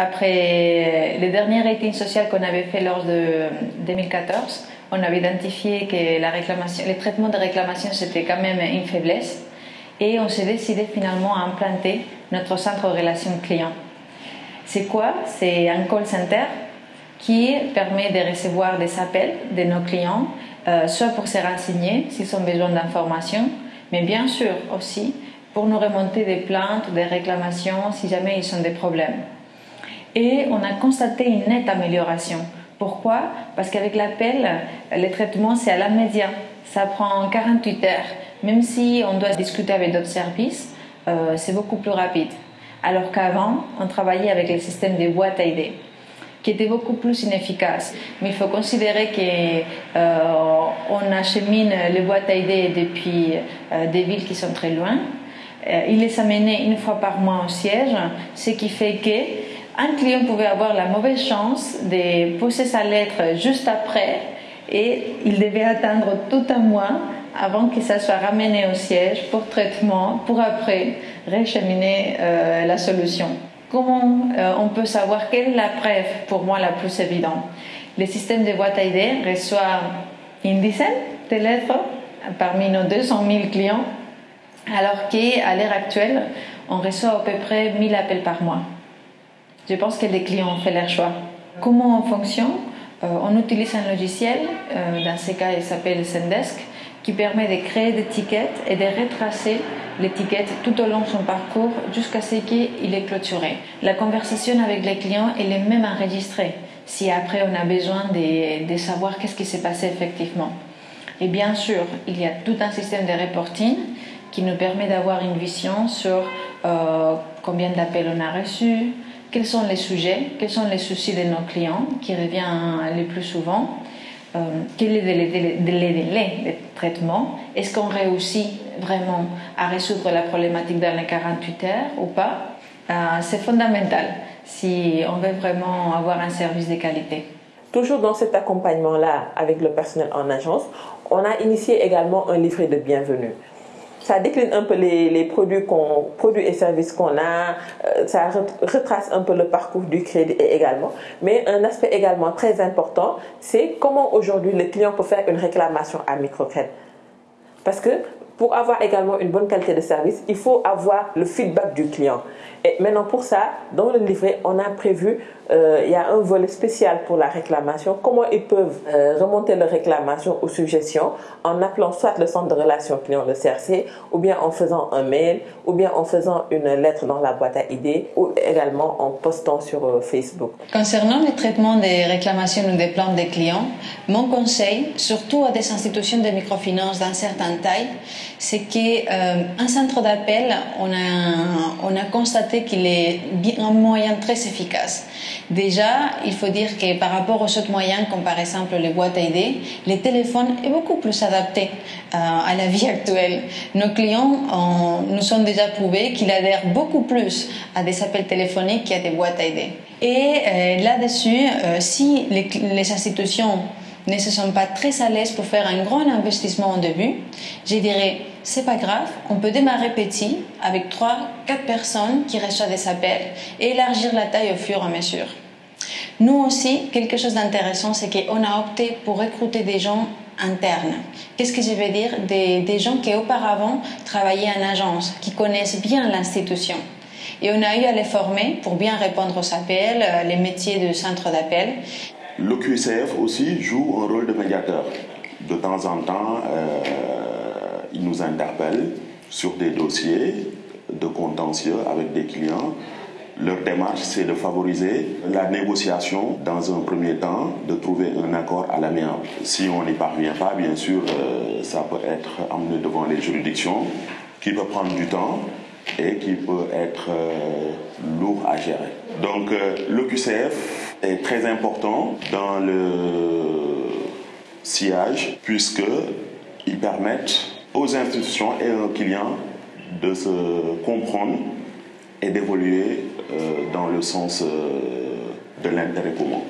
Après les derniers ratings sociaux qu'on avait fait lors de 2014, on avait identifié que la réclamation, les traitements de réclamation c'était quand même une faiblesse et on s'est décidé finalement à implanter notre centre de relations clients. C'est quoi? C'est un call center qui permet de recevoir des appels de nos clients, euh, soit pour se renseigner s'ils ont besoin d'informations, mais bien sûr aussi pour nous remonter des plaintes, des réclamations si jamais ils ont des problèmes. Et on a constaté une nette amélioration. Pourquoi? Parce qu'avec l'appel, le traitement, c'est à la média. Ça prend 48 heures. Même si on doit discuter avec d'autres services, euh, c'est beaucoup plus rapide. Alors qu'avant, on travaillait avec le système des boîtes à idées qui était beaucoup plus inefficace. Mais il faut considérer qu'on euh, achemine les boîtes à idées depuis euh, des villes qui sont très loin. Euh, il les amenait une fois par mois au siège, ce qui fait que un client pouvait avoir la mauvaise chance de poser sa lettre juste après et il devait attendre tout un mois avant que ça soit ramené au siège pour traitement, pour après récheminer euh, la solution. Comment euh, on peut savoir quelle est la preuve pour moi la plus évidente? Le système de boîte à idées reçoit une dizaine de lettres parmi nos 200 000 clients, alors qu'à l'heure actuelle, on reçoit à peu près 1000 appels par mois. Je pense que les clients ont fait leur choix. Comment on fonctionne euh, On utilise un logiciel, euh, dans ce cas il s'appelle Sendesk, qui permet de créer des tickets et de retracer l'étiquette tout au long de son parcours jusqu'à ce qu'il est clôturé. La conversation avec les clients, elle est même enregistrée si après on a besoin de, savoir qu'est-ce qui s'est passé effectivement. Et bien sûr, il y a tout un système de reporting qui nous permet d'avoir une vision sur euh, combien d'appels on a reçus, quels sont les sujets, quels sont les soucis de nos clients qui reviennent le plus souvent, euh, quel est le délai de traitement, est-ce qu'on réussit vraiment à résoudre la problématique dans les 48 heures ou pas? Euh, c'est fondamental si on veut vraiment avoir un service de qualité. Toujours dans cet accompagnement-là avec le personnel en agence, on a initié également un livret de bienvenue ça décline un peu les, produits, produits et services qu'on a, euh, ça retrace un peu le parcours du crédit également. Mais un aspect également très important, c'est comment aujourd'hui le client peut faire une réclamation à microcrédit. Parce que pour avoir également une bonne qualité de service, il faut avoir le feedback du client. Et maintenant, pour ça, dans le livret, on a prévu, euh, il y a un volet spécial pour la réclamation. Comment ils peuvent euh, remonter leur réclamation ou suggestions en appelant soit le centre de relations client, le CRC, ou bien en faisant un mail, ou bien en faisant une lettre dans la boîte à idées, ou également en postant sur euh, Facebook. Concernant le traitement des réclamations ou des plaintes des clients, mon conseil, surtout à des institutions de microfinance d'un certain taille, c'est qu'un centre d'appel, on a, on a constaté qu'il est un moyen très efficace. Déjà, il faut dire que par rapport aux autres moyens, comme par exemple les boîtes à idées, les téléphones est beaucoup plus adapté euh, à la vie actuelle. Nos clients nous ont déjà prouvé qu'ils adhèrent beaucoup plus à des appels téléphoniques qu'à des boîtes à idées. Et euh, là-dessus, euh, si les, les institutions ne se sont pas très à l'aise pour faire un grand investissement au début, je dirais c'est pas grave, on peut démarrer petit avec 3 4 personnes qui reçoivent des appels et élargir la taille au fur et à mesure. Nous aussi, quelque chose d'intéressant, c'est qu'on a opté pour recruter des gens internes. Qu'est-ce que je veux dire? Des, des gens qui auparavant travaillaient en agence, qui connaissent bien l'institution. Et on a eu à les former pour bien répondre aux appels, euh, les métiers de centre d'appel. Le QCF aussi joue un rôle de médiateur. De temps en temps, euh, il nous interpelle sur des dossiers de contentieux avec des clients. Leur démarche, c'est de favoriser la négociation dans un premier temps, de trouver un accord à l'amiable. Si on n'y parvient pas, bien sûr, euh, ça peut être amené devant les juridictions, qui peut prendre du temps et qui peut être euh, lourd à gérer. Donc euh, le QCF est très important dans le sillage puisqu'ils permettent aux institutions et aux clients de se comprendre et d'évoluer euh, dans le sens de l'intérêt commun.